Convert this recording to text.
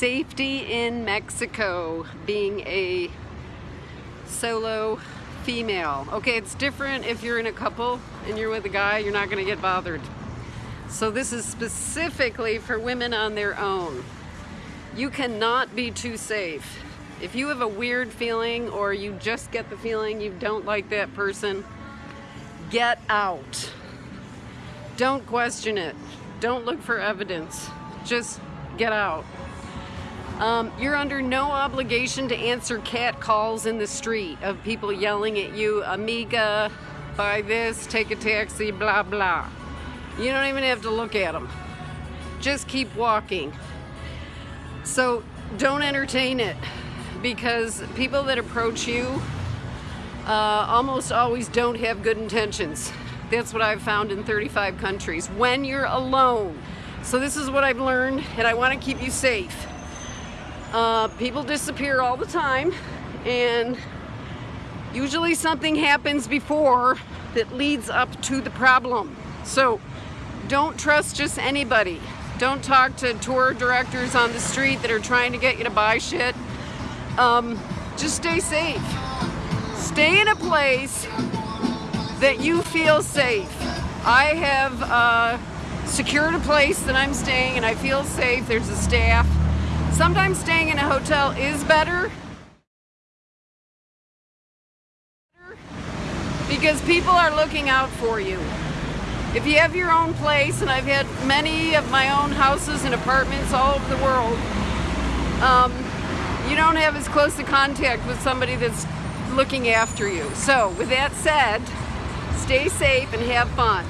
safety in Mexico being a solo female. Okay, it's different if you're in a couple and you're with a guy, you're not gonna get bothered. So this is specifically for women on their own. You cannot be too safe. If you have a weird feeling or you just get the feeling you don't like that person, get out. Don't question it. Don't look for evidence. Just get out. Um, you're under no obligation to answer cat calls in the street of people yelling at you, amiga, buy this, take a taxi, blah, blah. You don't even have to look at them. Just keep walking. So don't entertain it because people that approach you uh, almost always don't have good intentions. That's what I've found in 35 countries. When you're alone. So this is what I've learned and I want to keep you safe. Uh, people disappear all the time and usually something happens before that leads up to the problem. So don't trust just anybody. Don't talk to tour directors on the street that are trying to get you to buy shit. Um, just stay safe. Stay in a place that you feel safe. I have uh, secured a place that I'm staying and I feel safe. There's a staff. Sometimes staying in a hotel is better because people are looking out for you. If you have your own place, and I've had many of my own houses and apartments all over the world, um, you don't have as close a contact with somebody that's looking after you. So with that said, stay safe and have fun.